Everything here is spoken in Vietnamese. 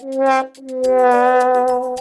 Audio